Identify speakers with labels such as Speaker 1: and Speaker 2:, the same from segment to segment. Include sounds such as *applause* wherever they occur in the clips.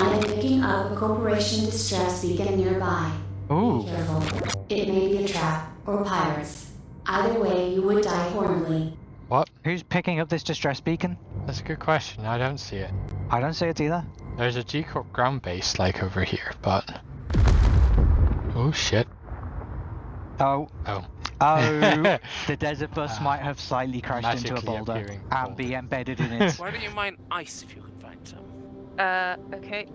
Speaker 1: I am picking up a corporation distress beacon nearby.
Speaker 2: Ooh.
Speaker 1: Be careful. It may be a trap or pirates. Either way, you would die horribly.
Speaker 3: What?
Speaker 2: Who's picking up this distress beacon?
Speaker 3: That's a good question. I don't see it.
Speaker 2: I don't see it either.
Speaker 3: There's a G Corp ground base like over here, but. Oh shit.
Speaker 2: Oh,
Speaker 3: Oh.
Speaker 2: oh, *laughs* the desert bus
Speaker 3: Ah,
Speaker 2: might have slightly crashed into a boulder
Speaker 3: appearing
Speaker 2: and be embedded in it.
Speaker 4: Why don't you mine ice if you can find some?
Speaker 5: Uh, okay.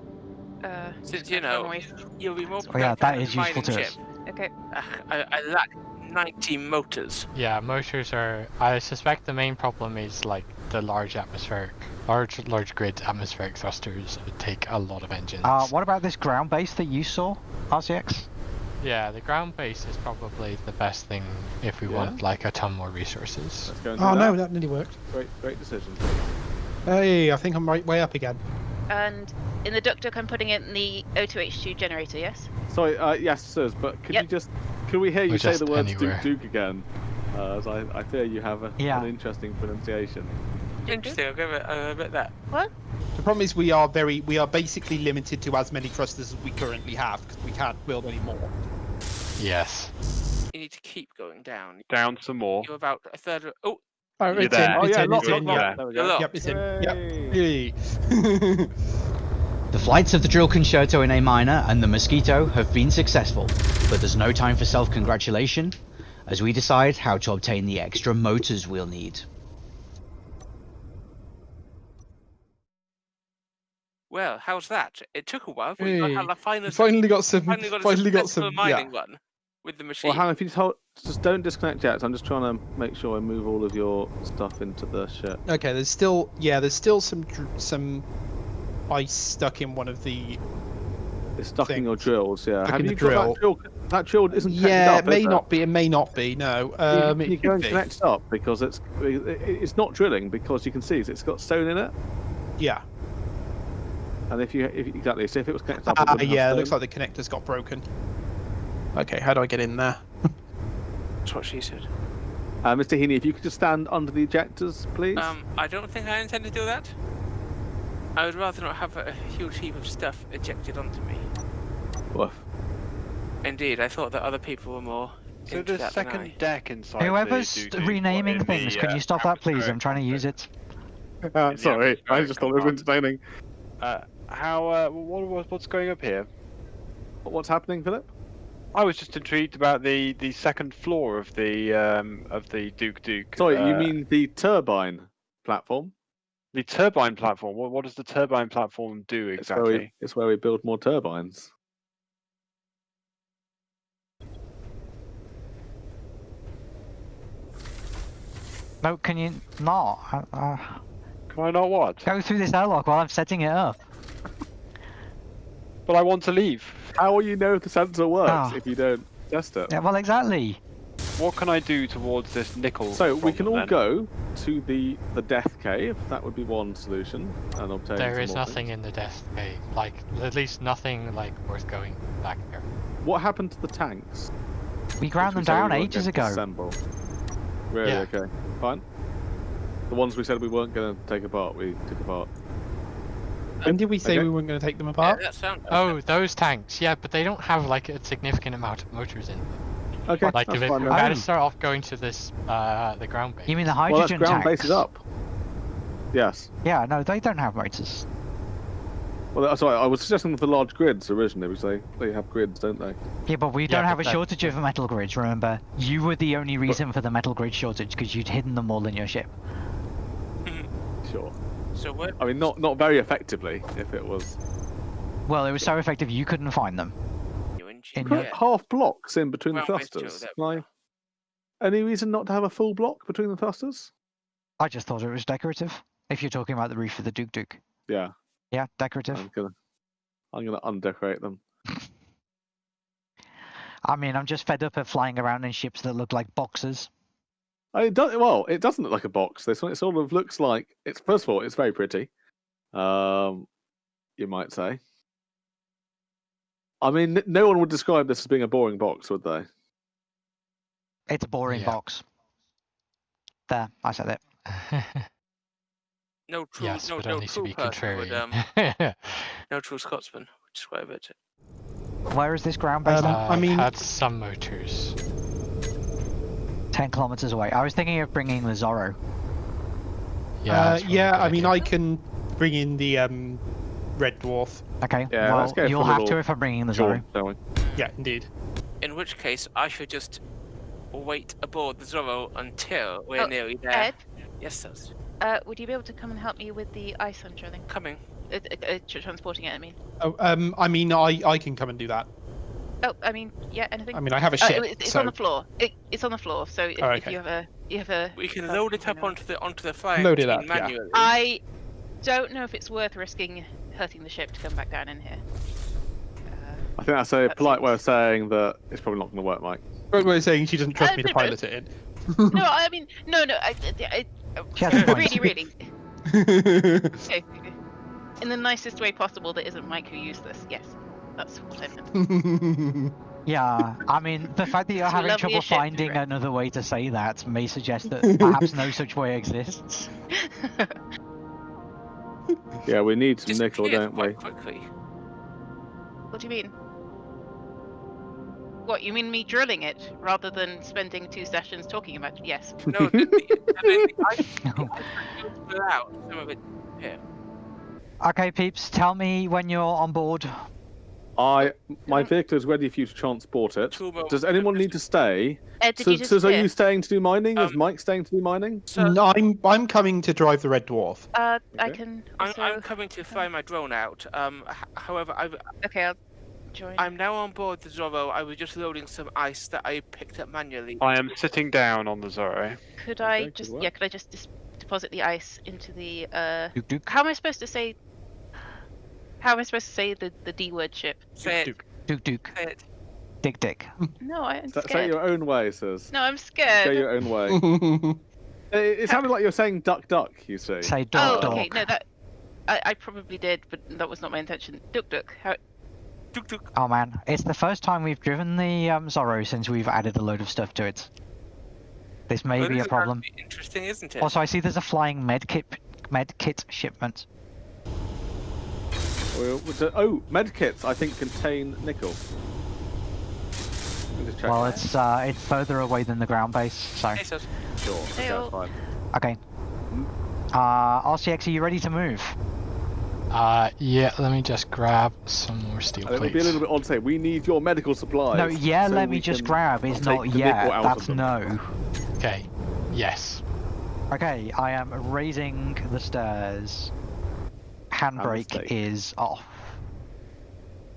Speaker 5: Uh,
Speaker 4: Since you know,
Speaker 5: away.
Speaker 4: you'll be more
Speaker 2: Oh yeah,
Speaker 4: productive
Speaker 2: that useful to
Speaker 4: ship.
Speaker 2: us.
Speaker 5: okay.
Speaker 4: Ah, I, I lack 90 motors.
Speaker 3: yeah, motors are. I suspect the main problem is like the large atmospheric, large large grid atmospheric thrusters take a lot of engines.
Speaker 2: Uh, what about this ground base that you saw, RCX?
Speaker 3: Yeah, the ground base is probably the best thing if we
Speaker 6: Yeah?
Speaker 3: want like a ton more resources.
Speaker 6: Let's go and do
Speaker 7: Oh
Speaker 6: that.
Speaker 7: no, that nearly worked.
Speaker 6: Great, great decision.
Speaker 7: Hey, I think I'm right way up again.
Speaker 5: And in the duck duck, I'm putting it in the O2H2 generator, yes?
Speaker 6: Sorry, uh, yes, sirs, but could
Speaker 5: Yep.
Speaker 6: you just, could we hear you
Speaker 3: Or
Speaker 6: say the words
Speaker 3: anywhere.
Speaker 6: Duke Duke again? Uh, as I, I fear you have a,
Speaker 2: Yeah.
Speaker 6: an interesting pronunciation.
Speaker 4: Interesting, I'll give it a bit that.
Speaker 5: What?
Speaker 7: The problem is we are very, we are basically limited to as many thrusters as we currently have because we can't build any more.
Speaker 3: Yes.
Speaker 4: You need to keep going down.
Speaker 8: Down some more.
Speaker 4: You're about a third of. Oh,
Speaker 7: Oh,
Speaker 8: You're
Speaker 7: it's
Speaker 8: there.
Speaker 7: in,
Speaker 6: Oh
Speaker 7: it's
Speaker 6: yeah,
Speaker 7: in,
Speaker 6: lock,
Speaker 7: it's
Speaker 6: lock,
Speaker 7: in,
Speaker 6: lock.
Speaker 7: yeah.
Speaker 6: There we go.
Speaker 7: Yep, it's in. Yep.
Speaker 6: Yay.
Speaker 7: Yay.
Speaker 9: The flights of the drill concerto in A minor and the Mosquito have been successful, but there's no time for self-congratulation as we decide how to obtain the extra motors we'll need.
Speaker 4: well, how's that? It took a while, but we
Speaker 7: Hey,
Speaker 4: how the finest.
Speaker 7: finally got some.
Speaker 4: finally got a
Speaker 7: Finally got
Speaker 4: successful
Speaker 7: some. Yeah.
Speaker 4: mining one with the machine.
Speaker 6: Well, hang if you just hold, just don't disconnect yet. I'm just trying to make sure I move all of your stuff into the ship.
Speaker 7: Okay, there's still yeah, there's still some some ice stuck in one of the.
Speaker 6: It's stuck in your drills, yeah.
Speaker 7: Stuck
Speaker 6: Have you
Speaker 7: the
Speaker 6: got that drill? That drill isn't
Speaker 7: Yeah,
Speaker 6: up,
Speaker 7: it may
Speaker 6: is
Speaker 7: not be. It may not be. No. Um,
Speaker 6: you,
Speaker 7: it
Speaker 6: you go and
Speaker 7: be.
Speaker 6: connect it up because it's it's not drilling because you can see it's got stone in it.
Speaker 7: Yeah.
Speaker 6: And if you if, exactly, so if it was connected up, it wouldn't have
Speaker 7: yeah. It looks like the connector's got broken. Okay, how do I get in there?
Speaker 4: That's what she said.
Speaker 6: Uh, Mr. Heaney, if you could just stand under the ejectors, please.
Speaker 4: Um, I don't think I intend to do that. I would rather not have a huge heap of stuff ejected onto me.
Speaker 6: Woof.
Speaker 4: Indeed, I thought that other people were more.
Speaker 8: So
Speaker 4: into
Speaker 8: the
Speaker 4: that than
Speaker 8: second
Speaker 4: I.
Speaker 8: deck inside.
Speaker 2: Whoever's
Speaker 8: Duke Duke,
Speaker 2: renaming
Speaker 8: what,
Speaker 2: things,
Speaker 8: the,
Speaker 2: can
Speaker 8: uh,
Speaker 2: you stop that, please? I'm trying to use it.
Speaker 6: Uh, *laughs* sorry, I just thought it was
Speaker 8: compartment.
Speaker 6: entertaining.
Speaker 8: Uh, how? Uh, what, what, what's going up here?
Speaker 6: What's happening, Philip?
Speaker 8: I was just intrigued about the, the second floor of the um, of the Duke Duke.
Speaker 6: Sorry, you
Speaker 8: uh,
Speaker 6: mean the turbine platform?
Speaker 8: the turbine platform? What, what does the turbine platform do
Speaker 6: It's where, we,
Speaker 8: exactly?
Speaker 6: it's where we build more turbines.
Speaker 2: No, can you not? Uh, uh,
Speaker 8: Can I not what?
Speaker 2: go through this airlock while I'm setting it up.
Speaker 8: But I want to leave.
Speaker 6: How will you know if the sensor works
Speaker 2: Ah.
Speaker 6: if you don't test it?
Speaker 2: Yeah, well, exactly.
Speaker 8: What can I do towards this nickel?
Speaker 6: So we can all
Speaker 8: then?
Speaker 6: go to the the death cave. That would be one solution, and obtain.
Speaker 3: There
Speaker 6: some
Speaker 3: nothing
Speaker 6: things.
Speaker 3: in the death cave. Like at least nothing like worth going back there.
Speaker 6: What happened to the tanks?
Speaker 2: We ground them
Speaker 6: which we said we
Speaker 2: down ages ago.
Speaker 6: Assemble. Really?
Speaker 3: Yeah.
Speaker 6: Okay. Fine. The ones we said we weren't going to take apart, we took apart.
Speaker 7: When did we say
Speaker 6: Okay.
Speaker 7: we weren't going to take them
Speaker 4: Yeah,
Speaker 7: apart?
Speaker 4: that sound.
Speaker 3: Oh, those tanks. Yeah, but they don't have like a significant amount of motors in them.
Speaker 6: Okay.
Speaker 3: Like
Speaker 6: that's
Speaker 3: if
Speaker 6: fine
Speaker 3: we
Speaker 6: then.
Speaker 3: gotta
Speaker 2: Oh.
Speaker 3: start off going to this uh the ground base.
Speaker 2: You mean the hydrogen
Speaker 6: Well, that's
Speaker 2: hydrogen
Speaker 6: ground
Speaker 2: tanks?
Speaker 6: base is up. Yes.
Speaker 2: Yeah, no, they don't have motors.
Speaker 6: Well, that's sorry. I was suggesting the large grids originally because they they have grids, don't they?
Speaker 2: Yeah, but we don't have
Speaker 3: but
Speaker 2: a
Speaker 3: that-
Speaker 2: shortage of metal grids, remember? You were the only reason for the metal grid shortage because you'd hidden them all in your ship.
Speaker 6: Sure.
Speaker 4: So where?
Speaker 6: I mean, not not very effectively. If it was
Speaker 2: Well, it was so effective you couldn't find them.
Speaker 4: You and
Speaker 2: In
Speaker 4: yeah.
Speaker 6: half blocks in between the
Speaker 4: Well, it's true,
Speaker 6: thrusters.
Speaker 4: there
Speaker 6: Can
Speaker 4: we
Speaker 6: I-
Speaker 4: go.
Speaker 6: Any reason not to have a full block between the thrusters?
Speaker 2: I just thought it was decorative. If you're talking about the roof of the Duke Duke.
Speaker 6: Yeah,
Speaker 2: Yeah, decorative.
Speaker 6: I'm gonna I'm gonna undecorate them. *laughs*
Speaker 2: I mean, I'm just fed up of flying around in ships that look like boxes.
Speaker 6: I it does well. It doesn't look like a box. This one, it sort of looks like it's. First of all, it's very pretty. Um, you might say. I mean, no one would describe this as being a boring box, would they?
Speaker 2: It's a boring
Speaker 3: Yeah.
Speaker 2: box. There, I said it. *laughs*
Speaker 4: No true,
Speaker 3: Yes,
Speaker 4: no,
Speaker 3: but
Speaker 4: no
Speaker 3: only to
Speaker 4: true
Speaker 3: be
Speaker 4: person would, um, *laughs* no true Scotsman would describe it.
Speaker 2: Where is this ground based?
Speaker 7: Um,
Speaker 2: at?
Speaker 7: I mean-
Speaker 3: had some motors.
Speaker 2: Ten kilometers away. I was thinking of bringing the Zorro.
Speaker 3: Yeah,
Speaker 7: uh,
Speaker 3: that's probably a
Speaker 7: yeah. I mean,
Speaker 3: idea.
Speaker 7: I can bring in the um, red dwarf.
Speaker 2: Okay.
Speaker 6: Yeah,
Speaker 2: well,
Speaker 6: let's go for
Speaker 2: you'll have to if I'm bringing the Zorro.
Speaker 6: don't?
Speaker 7: Yeah, indeed.
Speaker 4: In which case, I should just wait aboard the Zorro until we're
Speaker 5: Oh,
Speaker 4: nearly there.
Speaker 5: Ed,
Speaker 4: Yes, sir.
Speaker 5: uh, would you be able to come and help me with the ice I'm drilling?
Speaker 4: Coming.
Speaker 5: Uh, uh, uh, transporting it, I mean.
Speaker 7: Oh, um, I mean, I I can come and do that.
Speaker 5: Oh, I mean, yeah, anything?
Speaker 7: I mean, I have a
Speaker 5: Uh,
Speaker 7: ship.
Speaker 5: it- it's
Speaker 7: so...
Speaker 5: on the floor. It, it's on the floor, so if,
Speaker 7: Oh,
Speaker 5: if you have a... You have a
Speaker 4: We can
Speaker 5: uh,
Speaker 4: load it up onto the onto the flying
Speaker 7: Load it
Speaker 4: machine
Speaker 7: up, yeah.
Speaker 5: I don't know if it's worth risking hurting the ship to come back down in here. Uh,
Speaker 6: I think that's a
Speaker 5: That
Speaker 6: polite way of saying that it's probably not going to work, Mike.
Speaker 7: But we're saying she doesn't trust
Speaker 5: Uh,
Speaker 7: me to
Speaker 5: no, no.
Speaker 7: pilot it *laughs*
Speaker 5: no, I mean, no, no, I, I, I,
Speaker 2: She has a point.
Speaker 5: really, really. *laughs* Okay, okay. In the nicest way possible that isn't Mike who used this. Yes, that's what I meant.
Speaker 2: Yeah, I mean, the fact that you're
Speaker 5: It's
Speaker 2: having trouble finding
Speaker 5: right?
Speaker 2: another way to say that may suggest that perhaps no such way exists.
Speaker 6: Yeah, we need some nickel, don't we?
Speaker 4: quickly.
Speaker 5: what do you mean? What, you mean me drilling it rather than spending two sessions talking about it? Yes.
Speaker 4: No, the, the, I mean, I, I fill out some of it here.
Speaker 2: Okay, peeps, tell me when you're on board.
Speaker 6: I my vehicle is ready for you to transport it. Does anyone need to stay?
Speaker 5: Ed,
Speaker 6: So,
Speaker 5: you
Speaker 6: so are you staying to do mining? is
Speaker 4: Um,
Speaker 6: Mike staying to do mining?
Speaker 4: So
Speaker 7: No, I'm I'm coming to drive the red dwarf.
Speaker 5: Uh, I
Speaker 6: Okay.
Speaker 5: can
Speaker 4: I'm. I'm coming to fly my drone out. Um, however, I've,
Speaker 5: Okay, I'll join.
Speaker 4: I'm now on board the Zorro. I was just loading some ice that I picked up manually.
Speaker 8: I am sitting down on the Zorro.
Speaker 5: Could I
Speaker 6: Okay, good
Speaker 5: just... Yeah, could I just deposit the ice into the... Uh...
Speaker 2: Duke Duke.
Speaker 5: How am I supposed to say... How am I supposed to say the, the D-word ship?
Speaker 4: Say it.
Speaker 6: Duke.
Speaker 2: Duke Duke.
Speaker 4: Say it.
Speaker 2: Dick Dick.
Speaker 5: No, I'm
Speaker 6: Say, say
Speaker 5: scared.
Speaker 6: your own way, says.
Speaker 5: No, I'm
Speaker 6: Go
Speaker 5: scared.
Speaker 6: your own way. *laughs* it, it sounded like you're saying duck duck. You see.
Speaker 2: Say
Speaker 5: Oh,
Speaker 2: dog dog.
Speaker 5: okay. No, that I, I probably did, but that was not my intention. Duk Duk. How?
Speaker 4: Tuk tuk.
Speaker 2: Oh man, it's the first time we've driven the um, Zorro since we've added a load of stuff to it. This may
Speaker 4: Well,
Speaker 2: be
Speaker 4: this
Speaker 2: a
Speaker 4: is gonna
Speaker 2: problem.
Speaker 4: be Interesting, isn't it?
Speaker 2: Also, I see there's a flying med kit, med kit shipment.
Speaker 6: Well, oh, medkits I think contain nickel. Let me just check
Speaker 2: Well, it's uh, it's further away than the ground base, so
Speaker 4: Hey,
Speaker 6: sure. Okay,
Speaker 5: Hey-o.
Speaker 6: that's fine.
Speaker 2: okay. Uh, RCX, are you ready to move?
Speaker 3: Uh, yeah, let me just grab some more steel
Speaker 6: And it would
Speaker 3: plates.
Speaker 6: be a little bit odd to say we need your medical supplies.
Speaker 2: No, yeah,
Speaker 6: so
Speaker 2: let me just grab. It's not
Speaker 6: the nickel
Speaker 2: yeah. That's no.
Speaker 3: Okay. Yes.
Speaker 2: Okay, I am raising the stairs. Handbrake is off.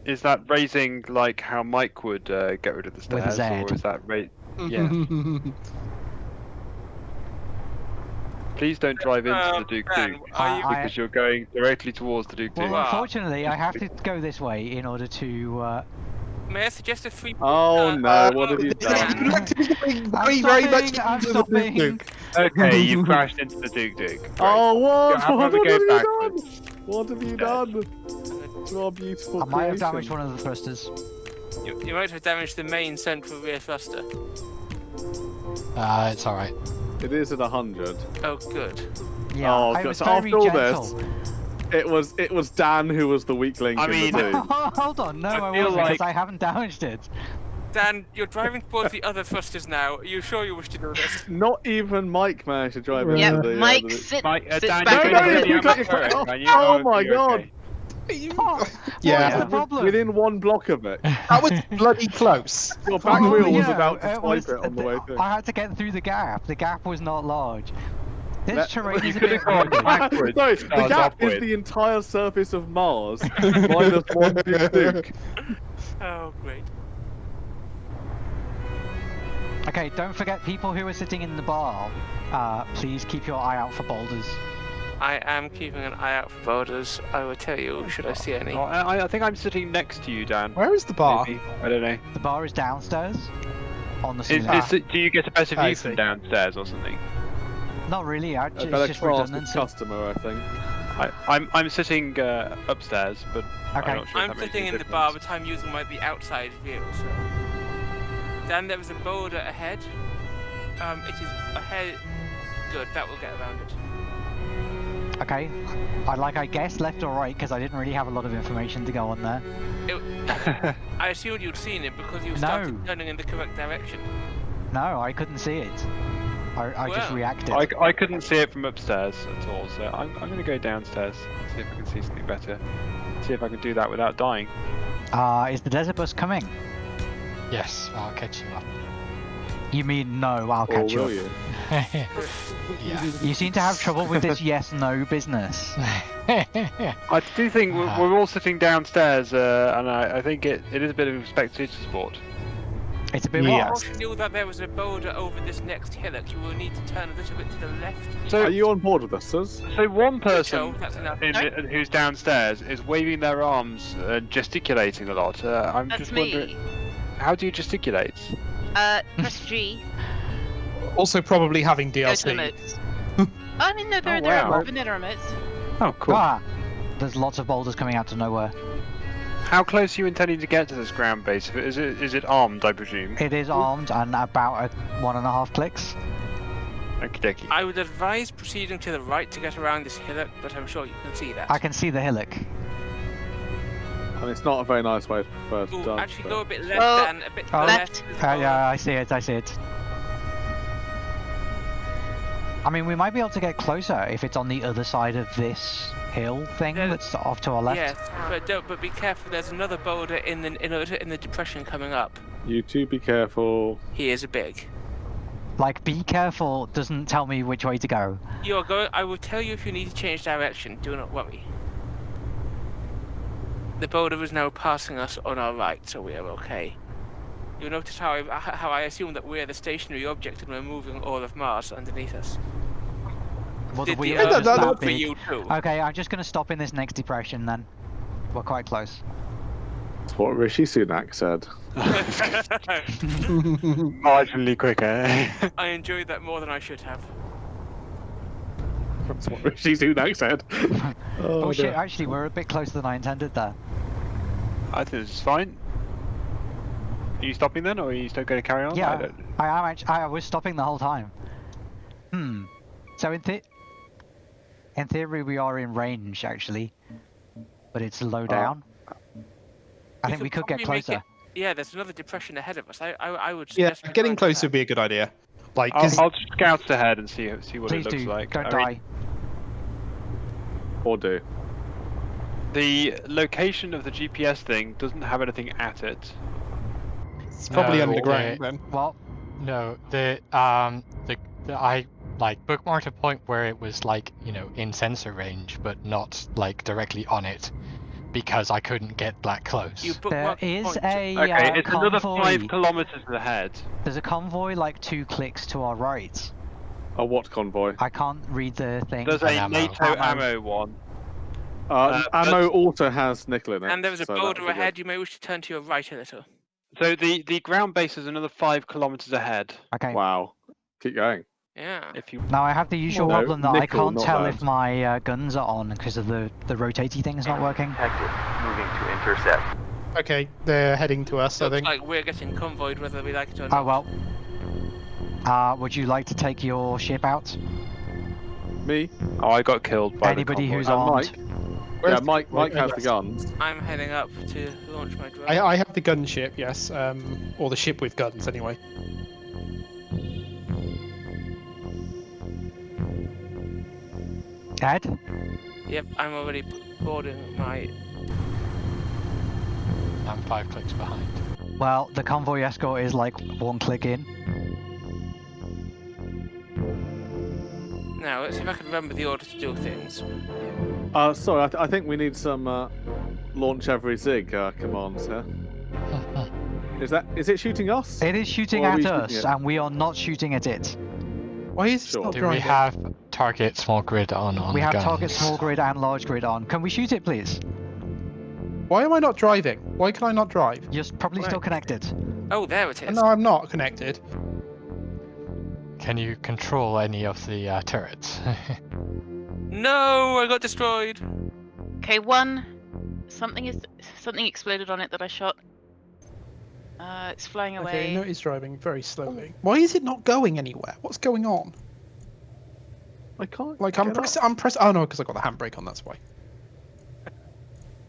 Speaker 8: Is that raising like how Mike would uh, get rid of the
Speaker 2: With a
Speaker 8: stairs, or is that ra- Yeah. *laughs* Please don't drive into
Speaker 4: Uh,
Speaker 8: the Duke
Speaker 4: Ben,
Speaker 8: Duke
Speaker 4: are you-
Speaker 2: I-
Speaker 8: because you're going directly towards the Duke
Speaker 2: Well,
Speaker 8: Duke.
Speaker 4: Wow.
Speaker 2: unfortunately, I have to go this way in order to. Uh,
Speaker 4: May I suggest a free?
Speaker 6: Oh
Speaker 4: uh,
Speaker 6: no!
Speaker 4: uh,
Speaker 6: what have you
Speaker 4: Dan,
Speaker 6: done? *laughs*
Speaker 2: I'm
Speaker 7: very, very much
Speaker 2: I'm
Speaker 7: into the Duke
Speaker 2: stopping.
Speaker 7: Duke.
Speaker 8: Okay, you *laughs* crashed into the Duke Duke. Great.
Speaker 6: Oh what?
Speaker 8: How
Speaker 6: What
Speaker 8: about we
Speaker 6: have
Speaker 8: go
Speaker 6: you done?
Speaker 8: Backwards?
Speaker 6: What have you done to our beautiful
Speaker 2: I might have damaged one of the thrusters.
Speaker 4: You, you might have damaged the main central rear thruster.
Speaker 3: Uh, it's alright.
Speaker 6: It is at hundred.
Speaker 4: Oh, good.
Speaker 2: Yeah,
Speaker 6: Oh,
Speaker 2: I
Speaker 6: God,
Speaker 2: was
Speaker 6: so
Speaker 2: very
Speaker 6: after all this- It was it was Dan who was the weak link
Speaker 8: I
Speaker 6: in
Speaker 8: mean-
Speaker 6: the team. *laughs*
Speaker 2: Hold on, no,
Speaker 8: I
Speaker 2: I, wasn't
Speaker 8: like-
Speaker 2: because I haven't damaged it.
Speaker 4: Dan, you're driving towards the other thrusters now. Are you sure you wish to do this?
Speaker 6: Not even Mike managed to drive
Speaker 7: Yeah,
Speaker 6: into the.
Speaker 5: Mike,
Speaker 6: the-
Speaker 5: sit,
Speaker 8: Mike, uh,
Speaker 5: sit
Speaker 8: Dan,
Speaker 5: back
Speaker 6: No,
Speaker 8: you're
Speaker 6: no,
Speaker 5: in
Speaker 8: going
Speaker 5: the
Speaker 8: to *laughs*
Speaker 6: you
Speaker 8: the
Speaker 6: got your
Speaker 8: amateur,
Speaker 6: foot-
Speaker 8: can
Speaker 6: oh
Speaker 8: Or
Speaker 6: my
Speaker 8: you're
Speaker 6: God.
Speaker 8: okay?
Speaker 2: Oh, What's
Speaker 7: Yeah,
Speaker 2: the problem?
Speaker 6: Within one block of it. *laughs*
Speaker 7: that was bloody close.
Speaker 6: Your back
Speaker 2: Oh,
Speaker 6: wheel was about to
Speaker 2: it was-
Speaker 6: it on the way through.
Speaker 2: I had to get through the gap. The gap was not large. This
Speaker 6: Let-
Speaker 2: terrain
Speaker 8: you
Speaker 2: is a bit
Speaker 8: have gone backwards. *laughs*
Speaker 6: no, the
Speaker 8: stars
Speaker 6: gap is the entire surface of Mars minus one big Duke.
Speaker 4: Oh, great.
Speaker 2: Okay, don't forget people who are sitting in the bar. Uh, please keep your eye out for boulders.
Speaker 4: I am keeping an eye out for boulders. I will tell you should I see any.
Speaker 8: Oh, I, I think I'm sitting next to you, Dan.
Speaker 7: Where is the bar?
Speaker 8: Maybe. I don't know.
Speaker 2: The bar is downstairs. On the
Speaker 8: Is, is it, do you get a better view from downstairs or something?
Speaker 2: Not really. I,
Speaker 6: A
Speaker 2: it's just
Speaker 6: class with
Speaker 2: redundancy.
Speaker 6: customer, I think.
Speaker 8: I, I'm I'm sitting uh, upstairs, but
Speaker 2: Okay.
Speaker 8: I'm not sure if
Speaker 4: I'm sitting
Speaker 8: any
Speaker 4: in the bar, but I'm using my the outside view. So, Dan, there was a boulder ahead. Um, it is ahead. Good, that will get around it.
Speaker 2: Okay. I like I guess left or right because I didn't really have a lot of information to go on there. *laughs*
Speaker 4: I assumed you'd seen it because you
Speaker 2: No.
Speaker 4: started turning in the correct direction.
Speaker 2: No, I couldn't see it. I, I just reacted.
Speaker 8: I, I couldn't see it from upstairs at all, so I'm, I'm going to go downstairs, see if I can see something better. See if I can do that without dying.
Speaker 2: Uh, is the desert bus coming?
Speaker 3: Yes, I'll catch you up.
Speaker 2: You mean no, I'll
Speaker 6: Or
Speaker 2: catch you
Speaker 6: will
Speaker 2: up.
Speaker 6: you? *laughs*
Speaker 3: yeah.
Speaker 2: You seem to have trouble with this *laughs* yes no business. *laughs*
Speaker 8: I do think we're, we're all sitting downstairs, uh, and I, I think it, it is a bit of a spectator sport.
Speaker 2: It's a bit
Speaker 7: Yeah.
Speaker 2: what?
Speaker 4: If you knew that there was a boulder over this next hillock, you will need to turn a little bit to the left.
Speaker 8: So,
Speaker 6: Are you on board with us, Suz?
Speaker 8: so one person
Speaker 4: that's
Speaker 8: in,
Speaker 5: Sorry?
Speaker 8: who's downstairs is waving their arms and gesticulating a lot. Uh, I'm
Speaker 5: That's
Speaker 8: just wondering,
Speaker 5: me.
Speaker 8: How do you gesticulate?
Speaker 5: Uh, press G. *laughs*
Speaker 7: Also, probably having
Speaker 5: Go to the
Speaker 7: DLC. *laughs*
Speaker 5: oh, I mean, no, there,
Speaker 8: Oh,
Speaker 5: there
Speaker 8: wow.
Speaker 5: are vanilla remotes.
Speaker 8: Oh, cool.
Speaker 2: Ah, there's lots of boulders coming out of nowhere.
Speaker 8: How close are you intending to get to this ground base? Is it is it armed? I presume.
Speaker 2: It is armed and about a one and a half clicks.
Speaker 8: Okie dokie.
Speaker 4: I would advise proceeding to the right to get around this hillock, but I'm sure you can see that.
Speaker 2: I can see the hillock.
Speaker 6: And it's not a very nice way to first
Speaker 4: Ooh,
Speaker 6: done.
Speaker 4: actually,
Speaker 6: but-
Speaker 4: go a bit left
Speaker 5: Oh,
Speaker 4: then, a bit to
Speaker 2: oh.
Speaker 4: the
Speaker 5: Left.
Speaker 4: left.
Speaker 2: Uh, yeah, I see it, I see it. I mean, we might be able to get closer if it's on the other side of this hill thing
Speaker 4: Yeah.
Speaker 2: that's off to our left.
Speaker 4: Yes, but don't. But be careful. There's another boulder in the in the, in the depression coming up.
Speaker 6: You two be careful.
Speaker 4: He is a big.
Speaker 2: Like, be careful doesn't tell me which way to go.
Speaker 4: You are going. I will tell you if you need to change direction. Do not worry. The boulder is now passing us on our right, so we are okay. You'll notice how I how I assume that we're the stationary object and we're moving all of Mars underneath us.
Speaker 2: Well, the
Speaker 4: Did
Speaker 2: wheel
Speaker 4: the
Speaker 2: is
Speaker 4: Earth
Speaker 7: no, no,
Speaker 2: that
Speaker 4: work for you too?
Speaker 2: Okay, I'm just going to stop in this next depression then. We're quite close.
Speaker 6: That's what Rishi Sunak said. *laughs* *laughs*
Speaker 8: Marginally quicker.
Speaker 4: I enjoyed that more than I should have.
Speaker 6: That's what *laughs* Rishi Sunak said.
Speaker 2: Oh,
Speaker 6: oh,
Speaker 2: shit,
Speaker 6: dear.
Speaker 2: actually, we're a bit closer than I intended there.
Speaker 8: I think this is fine. Are you stopping then, or are you still going to carry on? I
Speaker 2: Yeah,
Speaker 8: don't-
Speaker 2: I am actually. I was stopping the whole time. Hmm. So in the in theory, we are in range actually, but it's low down. I think we could get closer.
Speaker 4: it- Yeah, there's another depression ahead of us. I I, I would.
Speaker 7: Yeah,
Speaker 4: suggest we
Speaker 7: getting
Speaker 4: try and
Speaker 7: closer would be a good idea. Like,
Speaker 8: I'll,
Speaker 7: 'cause-
Speaker 8: I'll scout ahead and see see what
Speaker 2: Please
Speaker 8: it looks
Speaker 2: do.
Speaker 8: like.
Speaker 2: Don't
Speaker 8: I
Speaker 2: die.
Speaker 8: Mean,
Speaker 6: Or do.
Speaker 8: the location of the GPS thing doesn't have anything at it.
Speaker 7: it's probably
Speaker 3: No,
Speaker 7: underground
Speaker 3: okay.
Speaker 7: then.
Speaker 2: Well,
Speaker 3: No, the um the, the I like bookmarked a point where it was like you know in sensor range, but not like directly on it, because I couldn't get that close.
Speaker 4: You
Speaker 2: there
Speaker 4: bookmark the
Speaker 2: is
Speaker 4: point.
Speaker 2: a
Speaker 8: Okay,
Speaker 2: uh,
Speaker 8: it's another five kilometers ahead.
Speaker 2: There's a convoy like two clicks to our right.
Speaker 6: A what convoy?
Speaker 2: I can't read the thing.
Speaker 8: There's a
Speaker 3: ammo.
Speaker 8: NATO
Speaker 2: Ammo.
Speaker 8: ammo one.
Speaker 6: Uh,
Speaker 8: Uh,
Speaker 6: ammo
Speaker 8: that's-
Speaker 6: also has nickel in it.
Speaker 4: And there is a
Speaker 6: so
Speaker 4: boulder
Speaker 6: would good.
Speaker 4: ahead. You may wish to turn to your right a little.
Speaker 8: So the the ground base is another five kilometers ahead.
Speaker 2: Okay.
Speaker 6: Wow. Keep going.
Speaker 4: Yeah.
Speaker 8: If you
Speaker 2: Now I have the usual
Speaker 6: No,
Speaker 2: problem that I can't tell
Speaker 6: bad.
Speaker 2: if my uh, guns are on because of the the thing is not working.
Speaker 10: Moving to intercept.
Speaker 7: Okay, they're heading to us, I
Speaker 4: Looks
Speaker 7: think.
Speaker 4: like we're getting convoyed whether we like it or not.
Speaker 2: Oh well. Uh, would you like to take your ship out?
Speaker 6: Me
Speaker 8: oh, I got killed by
Speaker 2: Anybody
Speaker 8: the
Speaker 2: who's
Speaker 6: and
Speaker 2: armed.
Speaker 6: Mike. Yeah, Mike. Mike has the
Speaker 7: yes.
Speaker 6: guns.
Speaker 4: I'm heading up to launch my drone.
Speaker 7: I, I have the gunship, yes, um, or the ship with guns anyway.
Speaker 2: Ed?
Speaker 4: Yep, I'm already boarding my.
Speaker 3: I'm five clicks behind.
Speaker 2: Well, the convoy escort is like one click in.
Speaker 4: Now let's see if I can remember the order to do things.
Speaker 6: Uh, sorry, I, th- I think we need some uh, launch every zig uh, commands here. *laughs* Is that is it shooting us?
Speaker 2: It is shooting at
Speaker 6: we shooting
Speaker 2: us,
Speaker 6: it?
Speaker 2: and we are not shooting at it.
Speaker 7: Why is
Speaker 6: Sure.
Speaker 7: it not
Speaker 3: Do
Speaker 7: driving?
Speaker 3: we have target small grid on on
Speaker 2: we have
Speaker 3: guns?
Speaker 2: target small grid and large grid on. Can we shoot it, please?
Speaker 7: Why am I not driving? Why can I not drive?
Speaker 2: You're s- probably still connected.
Speaker 4: Oh, there it is.
Speaker 7: No, I'm not connected.
Speaker 3: Can you control any of the uh, turrets? *laughs*
Speaker 4: No, I got destroyed.
Speaker 5: Okay, one. Something is something exploded on it that I shot. Uh, it's flying away.
Speaker 7: Okay, no, it's driving very slowly. Why is it not going anywhere? What's going on?
Speaker 6: I can't.
Speaker 7: Like I'm
Speaker 6: get up.
Speaker 7: pressing. I'm pressing. Oh no, because I got the handbrake on. That's why.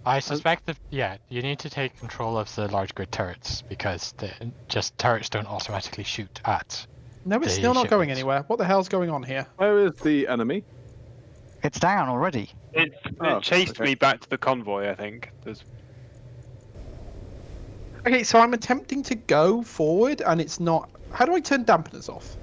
Speaker 3: I suspect that yeah, you need to take control of the large grid turrets because the just turrets don't automatically shoot at.
Speaker 7: No, it's still not going anywhere. What the hell's going on here?
Speaker 6: Where is the enemy?
Speaker 2: It's down already.
Speaker 8: It,
Speaker 6: Oh,
Speaker 8: chased
Speaker 6: okay.
Speaker 8: me back to the convoy. I think. There's
Speaker 7: Okay, so I'm attempting to go forward, and it's not. How do I turn dampeners off?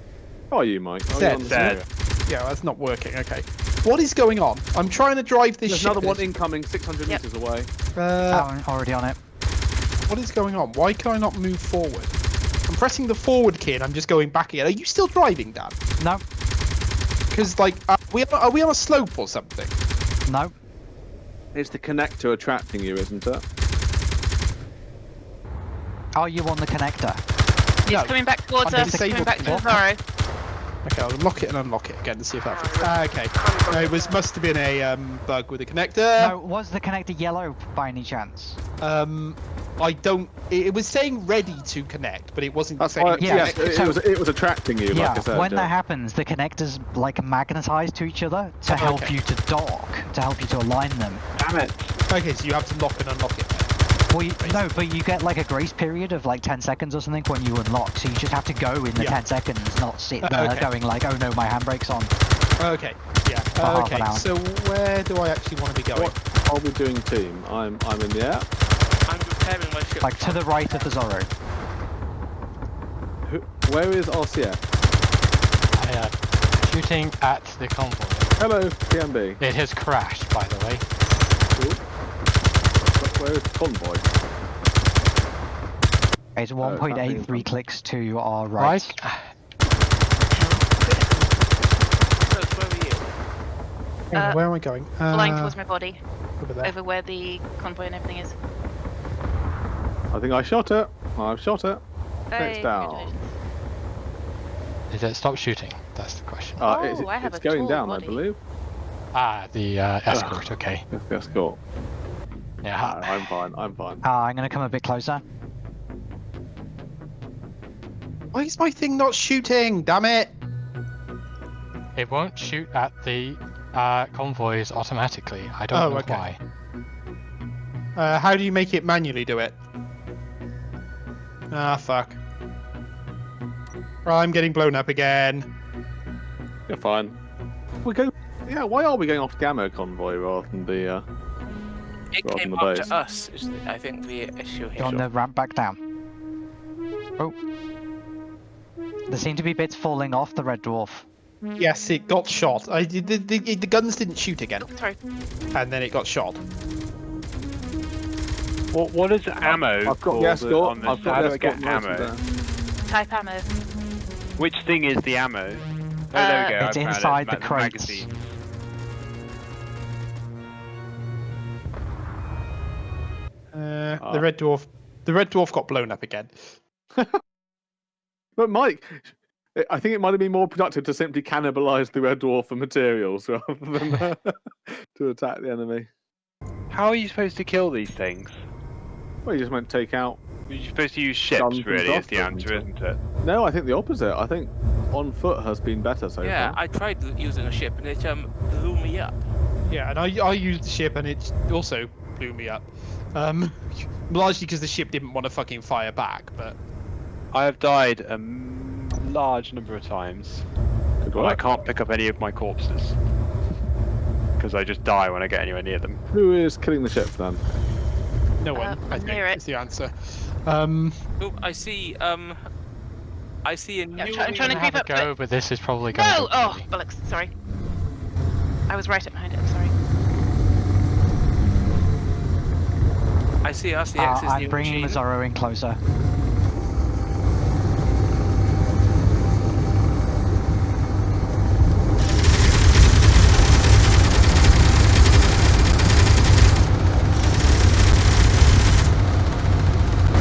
Speaker 6: How are you, Mike? Oh, you're
Speaker 7: Dead.
Speaker 6: on the
Speaker 8: Dead.
Speaker 7: Yeah, that's not working. Okay. What is going on? I'm trying to drive this
Speaker 6: There's
Speaker 7: ship.
Speaker 6: another one incoming, 600
Speaker 5: Yep.
Speaker 6: meters away.
Speaker 7: Uh,
Speaker 2: Oh, already on it.
Speaker 7: what is going on? Why can I not move forward? I'm pressing the forward key and I'm just going back again. Are you still driving, Dan?
Speaker 2: No,
Speaker 7: Because like, are we are we on a slope or something?
Speaker 2: no.
Speaker 6: It's the connector attracting you, isn't it?
Speaker 2: Are you on the connector?
Speaker 5: It's
Speaker 7: No.
Speaker 5: coming back towards
Speaker 7: I'm
Speaker 5: us. It's coming back to
Speaker 7: block.
Speaker 5: Zorro.
Speaker 7: Okay, I'll unlock it and unlock it again to see if that. Fixes. Ah, okay. No, it was must have been a um, bug with the connector.
Speaker 2: No, was the connector yellow by any chance?
Speaker 7: Um, I don't. It, it was saying ready to connect, but it wasn't
Speaker 6: That's
Speaker 7: saying.
Speaker 6: why.
Speaker 2: Yeah,
Speaker 6: it, it was. It was attracting you,
Speaker 2: yeah,
Speaker 6: like I said.
Speaker 2: when
Speaker 6: yeah.
Speaker 2: that happens, the connectors like magnetize to each other to
Speaker 7: Oh,
Speaker 2: help
Speaker 7: okay.
Speaker 2: you to dock, to help you to align them.
Speaker 8: damn it.
Speaker 7: Okay, so you have to lock and unlock it.
Speaker 2: Well, you, no, but you get like a grace period of like 10 seconds or something when you unlock, so you just have to go in the
Speaker 7: Yeah.
Speaker 2: 10 seconds, not sit
Speaker 7: Uh,
Speaker 2: there
Speaker 7: okay.
Speaker 2: going like, oh no, my handbrake's on.
Speaker 7: Okay. Yeah.
Speaker 2: half
Speaker 7: okay.
Speaker 2: an hour.
Speaker 7: So where do I actually want to be going?
Speaker 6: What are we doing, team? I'm. I'm in the air.
Speaker 4: I'm preparing my ship.
Speaker 2: Like to the right of the Zorro.
Speaker 6: Who, where is RCF?
Speaker 3: I, uh, shooting at the convoy.
Speaker 6: Hello, TMB.
Speaker 3: It has crashed, by the way.
Speaker 6: Cool. Where is the convoy?
Speaker 2: It's
Speaker 6: Oh, it's happening in
Speaker 2: 1.83
Speaker 6: front.
Speaker 2: clicks to our right.
Speaker 4: Close, where are you?
Speaker 5: Uh,
Speaker 7: where am I going? Uh,
Speaker 5: Flying towards my body,
Speaker 7: over there.
Speaker 5: over where the convoy and everything is.
Speaker 6: I think I shot it. I've shot it.
Speaker 5: Hey,
Speaker 6: It's down.
Speaker 5: congratulations.
Speaker 3: Is it stop shooting? That's the question.
Speaker 6: Uh,
Speaker 5: Oh,
Speaker 6: it's
Speaker 5: I have
Speaker 6: it's
Speaker 5: a
Speaker 6: going down,
Speaker 5: body.
Speaker 6: I believe.
Speaker 3: Ah, the uh, escort. Okay.
Speaker 6: The escort.
Speaker 3: Yeah.
Speaker 6: Ah, I'm fine. I'm fine.
Speaker 2: Uh, I'm gonna come a bit closer.
Speaker 7: Why is my thing not shooting? Damn it!
Speaker 3: It won't shoot at the uh, convoys automatically. I don't
Speaker 7: Oh,
Speaker 3: know
Speaker 7: okay.
Speaker 3: why.
Speaker 7: Uh, how do you make it manually do it? Ah, fuck. I'm getting blown up again.
Speaker 6: You're fine. We go. Yeah. Why are we going off Gamma convoy rather than the? Uh...
Speaker 4: It
Speaker 6: Rather
Speaker 4: came
Speaker 6: than the
Speaker 4: after
Speaker 6: base.
Speaker 4: us. Is the, I think the issue here.
Speaker 2: You're on the ramp back down. Oh. There seem to be bits falling off the Red Dwarf.
Speaker 7: Yes, it got shot. I, the, the, the, the guns didn't shoot again,
Speaker 5: Oh, sorry.
Speaker 7: and then it got shot.
Speaker 8: What what is ammo?
Speaker 6: I've got
Speaker 8: for
Speaker 6: the
Speaker 8: the-
Speaker 6: escort.
Speaker 8: on this?
Speaker 6: I've got
Speaker 8: How
Speaker 6: the
Speaker 8: do get
Speaker 6: escort
Speaker 8: ammo?
Speaker 5: Type ammo.
Speaker 8: Which thing is the ammo? Oh, there
Speaker 5: Uh,
Speaker 8: we go.
Speaker 2: It's
Speaker 8: I found
Speaker 2: inside
Speaker 8: it.
Speaker 2: the
Speaker 8: Ma-
Speaker 2: crates.
Speaker 8: magazine.
Speaker 7: Uh,
Speaker 6: Ah.
Speaker 7: the red dwarf, the red dwarf got blown up again. *laughs*
Speaker 6: But Mike, I- I think it might have been more productive to simply cannibalize the Red Dwarf for materials *laughs* rather than uh, *laughs* to attack the enemy.
Speaker 8: How are you supposed to kill these things?
Speaker 6: Well, you just went take out.
Speaker 8: You're supposed to use ships,
Speaker 6: Guns and
Speaker 8: really, is
Speaker 6: stuff,
Speaker 8: the
Speaker 6: isn't
Speaker 8: answer,
Speaker 6: it?
Speaker 8: isn't it?
Speaker 6: No, I think the opposite. I think on foot has been better so
Speaker 4: Yeah,
Speaker 6: far.
Speaker 4: I tried using a ship and it um blew me up.
Speaker 7: Yeah, and I, I used the ship, and it also blew me up. Um, *laughs* largely because the ship didn't want to fucking fire back, but
Speaker 8: I have died a m- large number of times, but I can't pick up any of my corpses. Because I just die when I get anywhere near them.
Speaker 6: Who is killing the ship then?
Speaker 7: No one.
Speaker 5: Uh,
Speaker 7: I think
Speaker 5: it.
Speaker 7: is the answer. Um,
Speaker 4: Oh, I see. Um, I see a new.
Speaker 5: Yeah, I'm try- I'm trying to
Speaker 3: have
Speaker 5: creep
Speaker 3: a
Speaker 5: up,
Speaker 3: go,
Speaker 5: but-
Speaker 3: but this is probably going
Speaker 5: No!
Speaker 3: to
Speaker 5: Oh, bollocks. Sorry. I was right up behind it. I'm sorry.
Speaker 4: I see RCX's
Speaker 2: Uh, I'm
Speaker 4: new
Speaker 2: bringing the
Speaker 4: machine.
Speaker 2: Zorro in closer.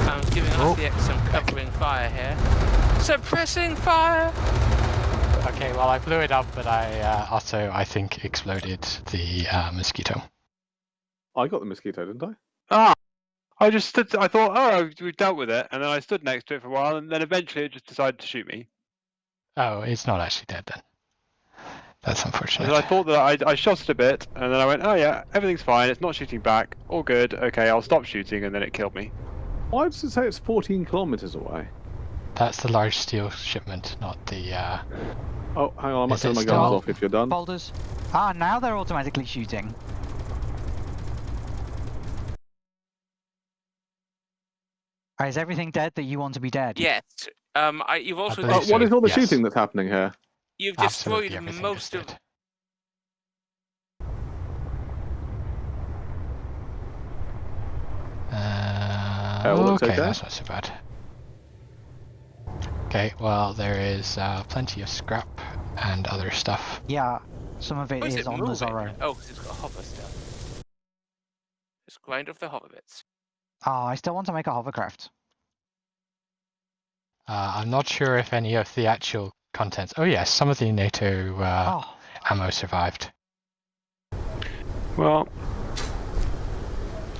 Speaker 4: I'm giving
Speaker 2: Oh.
Speaker 4: RCX some covering fire here. Suppressing fire.
Speaker 3: Okay, well I blew it up, but I uh, also I think exploded the uh, mosquito.
Speaker 6: I got the mosquito, didn't I?
Speaker 8: Ah! I just stood. I thought, oh, we've dealt with it, and then I stood next to it for a while, and then eventually it just decided to shoot me.
Speaker 3: Oh, it's not actually dead then. That's unfortunate.
Speaker 8: Because I thought that I, I shot it a bit, and then I went, oh yeah, everything's fine. It's not shooting back. All good. Okay, I'll stop shooting, and then it killed me.
Speaker 6: Why does it say it's 14 kilometers away?
Speaker 3: That's the large steel shipment, not the. Uh...
Speaker 6: Oh, hang on, I might
Speaker 3: Is
Speaker 6: turn
Speaker 3: it
Speaker 6: my guns off if you're done.
Speaker 2: Boulders. Ah, now they're automatically shooting. Ah, Is everything dead that you want to be dead?
Speaker 4: Yes. Um, I, you've also
Speaker 3: believe
Speaker 6: Uh,
Speaker 3: so,
Speaker 6: what is all the
Speaker 3: yes.
Speaker 6: shooting that's happening here?
Speaker 4: you've
Speaker 3: Absolutely
Speaker 4: destroyed
Speaker 3: everything
Speaker 4: most of
Speaker 3: dead. Uh,
Speaker 6: Oh,
Speaker 3: okay,
Speaker 6: okay.
Speaker 3: that's not so bad. Okay, well there is uh, plenty of scrap and other stuff.
Speaker 2: Yeah, some of it
Speaker 4: Why
Speaker 2: is,
Speaker 4: is it
Speaker 2: on the
Speaker 4: moving?
Speaker 2: Zorro.
Speaker 4: Oh, 'cause it's got a hover still. Just grind off the hover bits.
Speaker 2: Ah, I still want to make a hovercraft.
Speaker 3: Uh, I'm not sure if any of the actual contents. Oh yes, some of the NATO uh,
Speaker 2: oh,
Speaker 3: ammo survived.
Speaker 8: Well,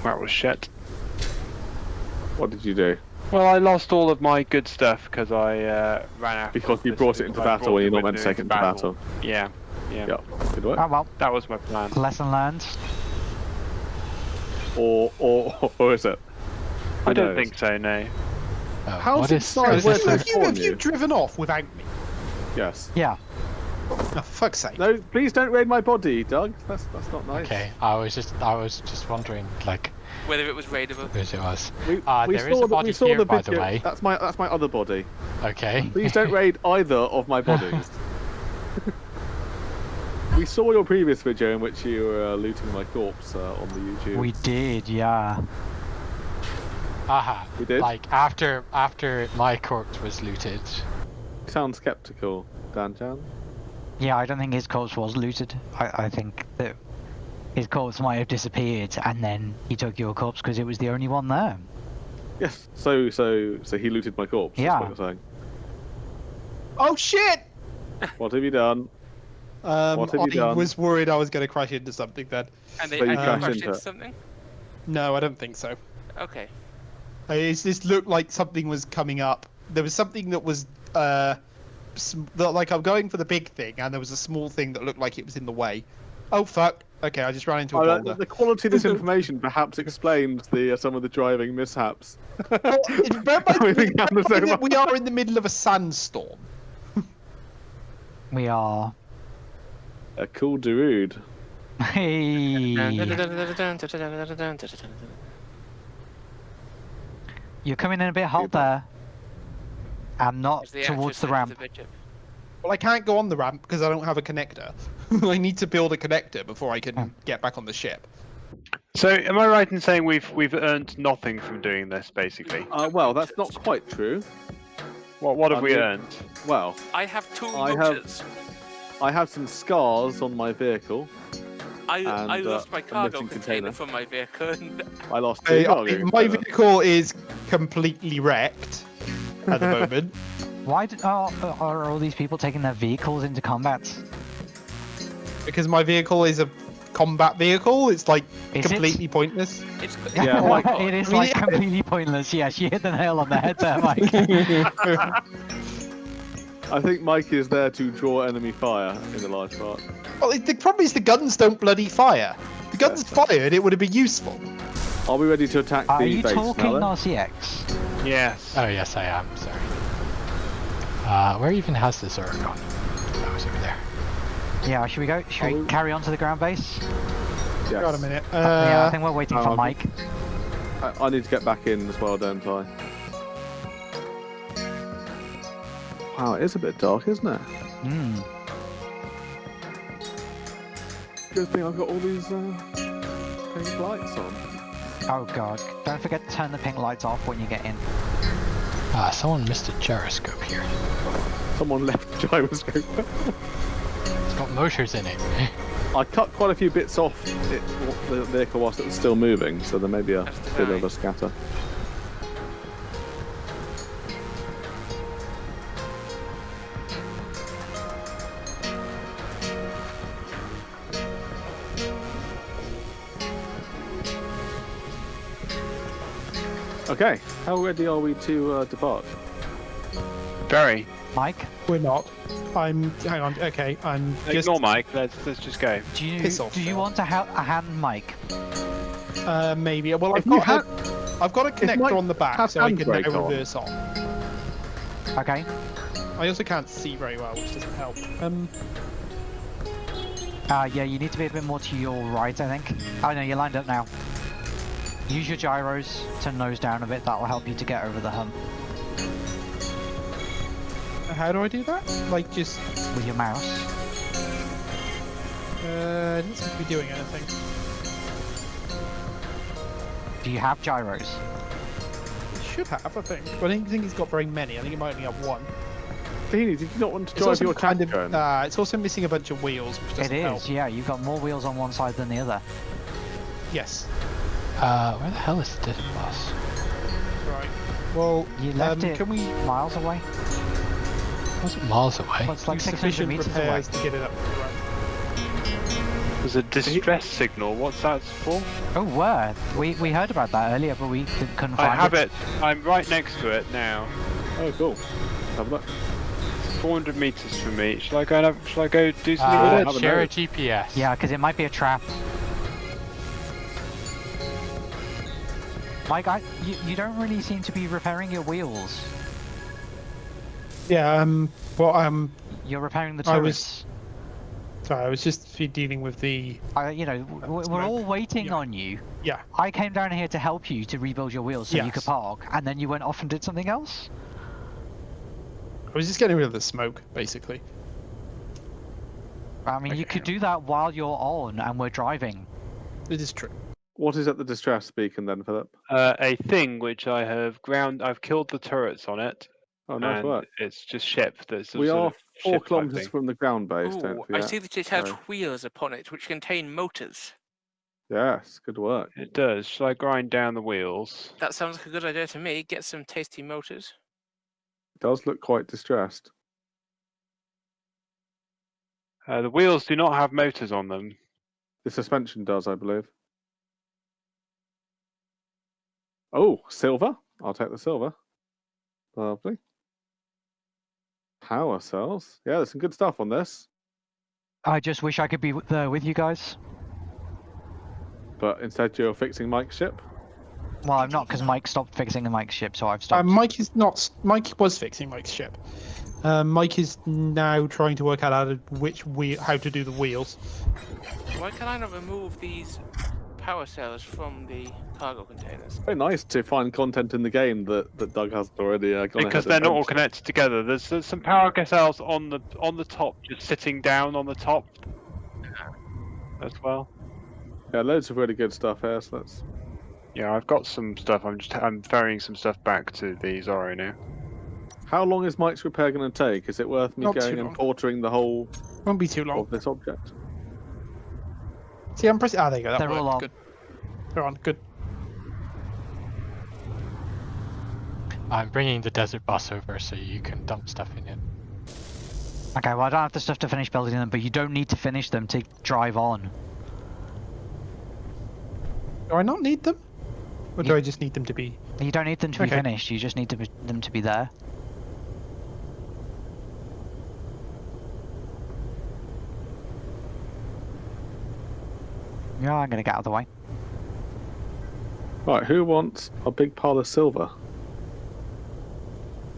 Speaker 8: that was shit.
Speaker 6: What did you do?
Speaker 8: Well, I lost all of my good stuff because I uh, ran out.
Speaker 6: Because you brought it into battle when you're not meant to take it into battle.
Speaker 8: Yeah, yeah.
Speaker 6: Yep, good work.
Speaker 2: oh well,
Speaker 8: That was my plan.
Speaker 2: lesson learned.
Speaker 6: Or, or, or is it?
Speaker 8: I don't
Speaker 6: knows?
Speaker 8: think so. No.
Speaker 3: Oh,
Speaker 6: How's
Speaker 3: what
Speaker 6: it
Speaker 3: is,
Speaker 6: decide
Speaker 3: what is
Speaker 6: where
Speaker 3: this
Speaker 6: to-
Speaker 3: thing?
Speaker 7: Have you, have you
Speaker 6: you.
Speaker 7: driven off without me?
Speaker 6: Yes.
Speaker 2: Yeah.
Speaker 7: Oh, fuck's sake.
Speaker 6: No, please don't raid my body, Doug. That's that's not nice.
Speaker 3: Okay, I was just I was just wondering like
Speaker 4: Whether it was raidable.
Speaker 3: whose it was.
Speaker 6: We,
Speaker 3: Uh,
Speaker 6: we
Speaker 3: there is
Speaker 6: saw
Speaker 3: a
Speaker 6: the,
Speaker 3: body
Speaker 6: we saw
Speaker 3: here,
Speaker 6: the
Speaker 3: by the way.
Speaker 6: That's my that's my other body.
Speaker 3: Okay.
Speaker 6: Please don't *laughs* raid either of my bodies. *laughs* we saw your previous video in which you were uh, looting my corpse uh, on the YouTube.
Speaker 2: We did, yeah.
Speaker 3: Aha.
Speaker 6: We did?
Speaker 3: Like after after my corpse was looted.
Speaker 6: sound skeptical, Dan Jan.
Speaker 2: Yeah, I don't think his corpse was looted. I, I think that his corpse might have disappeared and then he took your corpse because it was the only one there.
Speaker 6: Yes. So so so he looted my corpse.
Speaker 2: Yeah.
Speaker 6: That's what you're saying.
Speaker 7: Oh shit!
Speaker 6: What have you done?
Speaker 7: Um,
Speaker 6: What have you
Speaker 7: I
Speaker 6: done?
Speaker 7: was worried I was going to crash into something then.
Speaker 4: And they
Speaker 6: So you
Speaker 4: and
Speaker 7: crashed
Speaker 4: crashed
Speaker 6: into
Speaker 4: into
Speaker 6: it.
Speaker 4: something?
Speaker 7: No, I don't think so.
Speaker 4: Okay.
Speaker 7: It's, this looked like something was coming up. There was something that was, uh, sm- that, like I'm going for the big thing, and there was a small thing that looked like it was in the way. Oh fuck! Okay, I just ran into a
Speaker 6: Oh, uh,
Speaker 7: boulder.
Speaker 6: the quality of this *laughs* information perhaps explains the uh, some of the driving mishaps.
Speaker 7: Well, it- bear in mind-
Speaker 6: We think the
Speaker 7: in mind
Speaker 6: same
Speaker 7: that we are in the middle of a sandstorm.
Speaker 2: We are.
Speaker 6: A cool Darude.
Speaker 2: Hey. You're coming in a bit hot there. And not
Speaker 4: the
Speaker 2: towards the ramp.
Speaker 4: the?
Speaker 7: Well, I can't go on the ramp because I don't have a connector. *laughs* I need to build a connector before I can get back on the ship.
Speaker 8: So, am I right in saying we've we've earned nothing from doing this, basically?
Speaker 6: Uh, well, that's not quite true.
Speaker 8: What what have
Speaker 6: I
Speaker 8: we
Speaker 6: mean-
Speaker 8: earned?
Speaker 6: Well,
Speaker 4: I have two
Speaker 6: I have-
Speaker 4: motors.
Speaker 6: I have some scars on my vehicle.
Speaker 4: I, I
Speaker 6: and, uh,
Speaker 4: lost my cargo container
Speaker 6: container.
Speaker 4: from my vehicle. And *laughs*
Speaker 6: I lost
Speaker 7: I-
Speaker 6: two
Speaker 7: I-
Speaker 6: cargo
Speaker 7: my vehicle is completely wrecked at the *laughs* moment.
Speaker 2: Why did, oh, are all these people taking their vehicles into combat?
Speaker 7: Because my vehicle is a combat vehicle. It's like
Speaker 2: Is it?
Speaker 7: completely pointless.
Speaker 4: it's,
Speaker 6: Yeah, *laughs*
Speaker 4: oh my
Speaker 2: it is
Speaker 7: I mean,
Speaker 2: like
Speaker 7: yeah.
Speaker 2: completely pointless. Yes, you hit the nail on the head there, *laughs* Mike.
Speaker 6: I think Mike is there to draw enemy fire in the large part.
Speaker 7: well, it- the problem is the guns don't bloody fire. The guns fired, it would have been useful.
Speaker 6: Are we ready to attack
Speaker 2: Are
Speaker 6: the
Speaker 2: you
Speaker 6: base
Speaker 2: talking
Speaker 6: now? then?
Speaker 2: RCX?
Speaker 8: Yes.
Speaker 3: Oh yes, I am. Sorry. Uh, where even has the Zorro gone? Oh, it's over there.
Speaker 2: Yeah, should we go? Should
Speaker 6: Are
Speaker 2: we
Speaker 6: we-
Speaker 2: carry on to the ground base?
Speaker 6: Yes.
Speaker 7: Got a minute.
Speaker 2: yeah, I
Speaker 7: Uh,
Speaker 2: think we're waiting for
Speaker 6: um,
Speaker 2: Mike.
Speaker 6: I, I need to get back in as well, don't I? Wow, it is a bit dark, isn't it?
Speaker 2: Hmm.
Speaker 6: Good thing I've got all these uh, pink lights on.
Speaker 2: Oh god. Don't forget to turn the pink lights off when you get in.
Speaker 3: Ah, someone missed a gyroscope here.
Speaker 6: Someone left the gyroscope. *laughs*
Speaker 3: It's got motors in it. *laughs*
Speaker 6: I cut quite a few bits off it, the vehicle whilst it was still moving, so there may be a bit of a scatter. Okay, how ready are we to uh, depart?
Speaker 8: Very.
Speaker 2: Mike,
Speaker 7: We're not. I'm. Hang on. Okay, I'm just.
Speaker 8: Ignore Mike. Let's let's just go.
Speaker 2: do you
Speaker 7: Piss off,
Speaker 2: do you want to ha- a hand Mike?
Speaker 7: Uh, maybe. Well, I've
Speaker 6: If
Speaker 7: got.
Speaker 6: had-
Speaker 7: a, I've got a connector on the back, so I can now
Speaker 6: handbrake on.
Speaker 7: reverse on.
Speaker 2: Okay.
Speaker 7: I also can't see very well, which doesn't help. Um.
Speaker 2: Uh, yeah, you need to be a bit more to your right, I think. Oh no, you're lined up now. Use your gyros to nose down a bit. That will help you to get over the hump
Speaker 7: How do I do that? Like just.
Speaker 2: with your mouse.
Speaker 7: Uh, it doesn't seem to be doing anything.
Speaker 2: Do you have gyros?
Speaker 7: It should have, I think. But I don't think he's got very many. I think he might only have one.
Speaker 6: Beanie, did you not want to
Speaker 7: It's
Speaker 6: drive
Speaker 7: also
Speaker 6: your
Speaker 7: kind of. Uh, it's also missing a bunch of wheels, which doesn't
Speaker 2: is,
Speaker 7: help.
Speaker 2: yeah. You've got more wheels on one side than the other.
Speaker 7: Yes.
Speaker 3: Uh, where the hell is the desert bus?
Speaker 7: Right. Well,
Speaker 2: You left
Speaker 7: um,
Speaker 2: it
Speaker 7: can we
Speaker 2: miles away.
Speaker 3: Wasn't miles away.
Speaker 2: Well, it's like 600
Speaker 7: sufficient
Speaker 2: meters away.
Speaker 7: repairs to get it up to the?
Speaker 8: There's a distress signal. What's that for?
Speaker 2: Oh, where? We we heard about that earlier, but we didn't, couldn't find
Speaker 8: I have it. I'm right next to it now.
Speaker 6: Oh, cool. Have a look.
Speaker 8: It's 400 meters from me. Shall I go and have, shall I go do something
Speaker 3: Uh,
Speaker 8: with it?
Speaker 3: share a. GPS.
Speaker 2: Yeah, because it might be a trap. Mike, I, you, you don't really seem to be repairing your wheels.
Speaker 7: Yeah. Um. Well, um.
Speaker 2: You're repairing the
Speaker 7: I
Speaker 2: turrets.
Speaker 7: was- Sorry, I was just dealing with the.
Speaker 2: I, you know, w- w- we're
Speaker 7: Smoke.
Speaker 2: all waiting
Speaker 7: Yeah.
Speaker 2: on you.
Speaker 7: Yeah.
Speaker 2: I came down here to help you to rebuild your wheels so you could park, and then you went off and did something else?
Speaker 7: I was just getting rid of the smoke, basically.
Speaker 2: I mean, you could do that while you're on and we're driving.
Speaker 7: It is true.
Speaker 6: What is at the distress beacon then, Philip?
Speaker 8: Uh, a thing which I have ground. I've killed the turrets on it.
Speaker 6: Oh, nice
Speaker 8: and
Speaker 6: work.
Speaker 8: it's just ship. That's
Speaker 6: We are four kilometres from the ground base, don't
Speaker 4: Ooh, I see that it has
Speaker 6: so-
Speaker 4: wheels upon it, which contain motors.
Speaker 6: Yes, good work.
Speaker 8: It does. Shall I grind down the wheels?
Speaker 4: That sounds like a good idea to me. Get some tasty motors.
Speaker 6: It does look quite distressed.
Speaker 8: Uh, the wheels do not have motors on them.
Speaker 6: The suspension does, I believe. Oh, silver. I'll take the silver. Lovely. Power cells. Yeah, there's some good stuff on this.
Speaker 2: I just wish I could be there with you guys.
Speaker 6: But instead, you're fixing Mike's ship.
Speaker 2: Well, I'm not, because Mike stopped fixing the Mike's ship, so I've stopped.
Speaker 7: Uh, Mike is not. Mike was fixing Mike's ship. Um, Mike is now trying to work out how to, which wheel, how to do the wheels.
Speaker 4: Why can I not remove these power cells from the cargo containers?
Speaker 6: Very nice to find content in the game that, that Doug hasn't already uh, gone
Speaker 8: because they're not all connected together. There's, there's some power cells on the on the top, just sitting down on the top as well.
Speaker 6: Yeah, loads of really good stuff here. So let's.
Speaker 8: Yeah, I've got some stuff. I'm just I'm ferrying some stuff back to the Zorro now.
Speaker 6: How long is Mike's repair going to take? Is it worth me
Speaker 7: Not
Speaker 6: going and
Speaker 7: long.
Speaker 6: portering the whole
Speaker 7: Won't be too long.
Speaker 6: of this object?
Speaker 7: See, I'm pressing. Ah, there you go. That
Speaker 2: They're all on.
Speaker 7: Good. They're on. Good.
Speaker 3: I'm bringing the desert bus over so you can dump stuff in it.
Speaker 2: Okay, well, I don't have the stuff to finish building them, but you don't need to finish them to drive on.
Speaker 7: Do I not need them? Or do I just need them to be?
Speaker 2: You don't need them to be finished, you just need to be, them to be there. Yeah, I'm gonna get out of the way.
Speaker 6: Right, who wants a big pile of silver?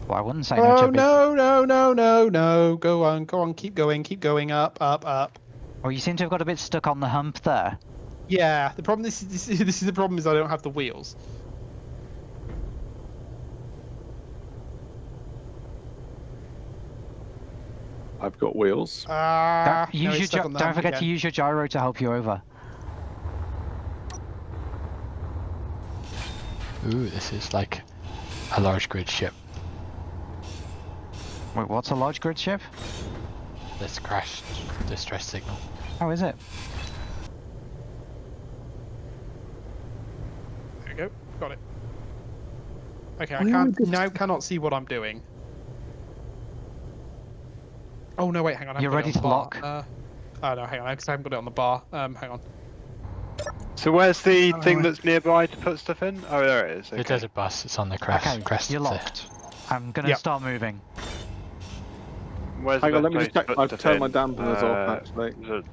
Speaker 2: Well, I wouldn't say no
Speaker 7: Oh
Speaker 2: chubby.
Speaker 7: no no no no no! Go on, go on, keep going, keep going, up, up, up.
Speaker 2: Well, you seem to have got a bit stuck on the hump there.
Speaker 7: Yeah, the problem this is this, is- this is the problem is I don't have the wheels.
Speaker 6: I've got wheels.
Speaker 7: Ah,
Speaker 2: Don't,
Speaker 7: no,
Speaker 2: use your
Speaker 7: stuck
Speaker 2: gy-
Speaker 7: on the
Speaker 2: don't
Speaker 7: hump
Speaker 2: forget to use your gyro to help you over.
Speaker 3: Ooh, this is like a large grid ship.
Speaker 2: Wait, what's a large grid ship?
Speaker 3: This crashed distress signal.
Speaker 2: How is it?
Speaker 7: There we go. Got it. Okay, I can't
Speaker 6: would this-
Speaker 7: now cannot see what I'm doing. Oh no, wait, hang on. I've
Speaker 2: You're ready
Speaker 7: on
Speaker 2: to
Speaker 7: bar.
Speaker 2: lock?
Speaker 7: Uh, oh no, hang on, because I haven't got it on the bar. Um, hang on.
Speaker 8: So where's the
Speaker 7: Oh,
Speaker 8: thing that's nearby to put stuff in? Oh, there it is.
Speaker 3: The
Speaker 8: Okay.
Speaker 3: desert bus, it's on the crest.
Speaker 2: okay,
Speaker 3: crest
Speaker 2: you're
Speaker 3: of the-
Speaker 2: locked. I'm gonna
Speaker 7: Yep.
Speaker 2: start moving.
Speaker 8: where's
Speaker 6: Hang on, let me just
Speaker 8: place
Speaker 6: check. I've
Speaker 8: put
Speaker 6: turned my
Speaker 8: stuff
Speaker 6: dampeners
Speaker 8: Uh,
Speaker 6: off actually.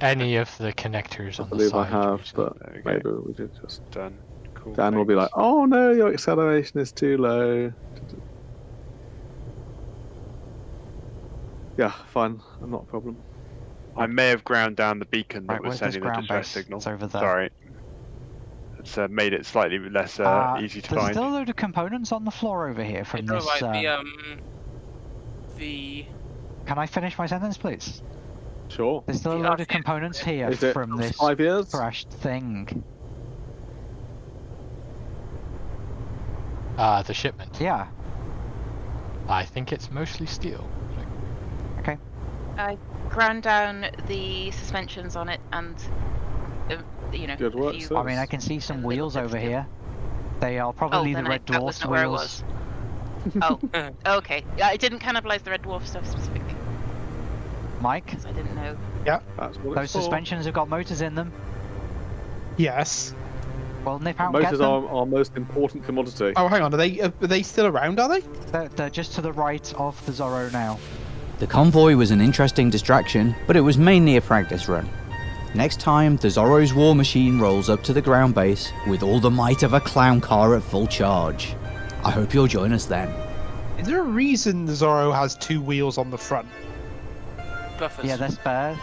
Speaker 3: Any of the connectors
Speaker 6: I
Speaker 3: on the
Speaker 6: side. I
Speaker 3: believe
Speaker 6: I
Speaker 3: have,
Speaker 6: but
Speaker 8: Okay.
Speaker 6: maybe we did just.
Speaker 8: Done. Cool.
Speaker 6: Dan will be like, "Oh no, your acceleration is too low." Yeah, fine, I'm not a problem.
Speaker 8: I may have ground down the beacon that
Speaker 2: Right,
Speaker 8: was sending the
Speaker 2: ground
Speaker 8: distress
Speaker 2: base?
Speaker 8: signal.
Speaker 2: It's over there.
Speaker 8: Sorry. It's uh, made it slightly less uh,
Speaker 2: Uh,
Speaker 8: easy to
Speaker 2: there's
Speaker 8: find.
Speaker 2: There's still a load of components on the floor over here from
Speaker 4: It's all
Speaker 2: this.
Speaker 4: right. The
Speaker 2: um,
Speaker 4: um, the
Speaker 2: Can I finish my sentence, please?
Speaker 6: Sure.
Speaker 2: There's still a
Speaker 4: The
Speaker 2: load of components here
Speaker 6: Is it
Speaker 2: from this
Speaker 6: five years?
Speaker 2: crashed thing.
Speaker 3: Uh, the shipment.
Speaker 2: Yeah.
Speaker 3: I think it's mostly steel.
Speaker 5: I ground down the suspensions on it and, uh, you know,
Speaker 6: Good
Speaker 5: a
Speaker 6: work,
Speaker 5: few-
Speaker 2: I mean, I can see some wheels over
Speaker 5: still.
Speaker 2: here. They are
Speaker 5: Oh,
Speaker 2: probably the
Speaker 5: then I,
Speaker 2: red
Speaker 5: that was
Speaker 2: dwarf
Speaker 5: where it
Speaker 2: wheels.
Speaker 5: was. *laughs* Oh, *laughs* okay. Yeah, I didn't cannibalize the red dwarf stuff specifically
Speaker 2: Mike,
Speaker 5: because I didn't know.
Speaker 6: That's what
Speaker 2: those
Speaker 6: it's for.
Speaker 2: suspensions have got motors in them.
Speaker 7: Yes.
Speaker 2: Well, nip out
Speaker 6: Motors are our most important commodity.
Speaker 7: Oh, hang on. Are they are they still around? Are they?
Speaker 2: They're, they're just to the right of the Zorro now.
Speaker 9: The convoy was an interesting distraction, but it was mainly a practice run. Next time, the Zorro's war machine rolls up to the ground base with all the might of a clown car at full charge. I hope you'll join us then.
Speaker 7: Is there a reason the Zorro has two wheels on the front?
Speaker 4: buffers.
Speaker 2: Yeah, they're spare.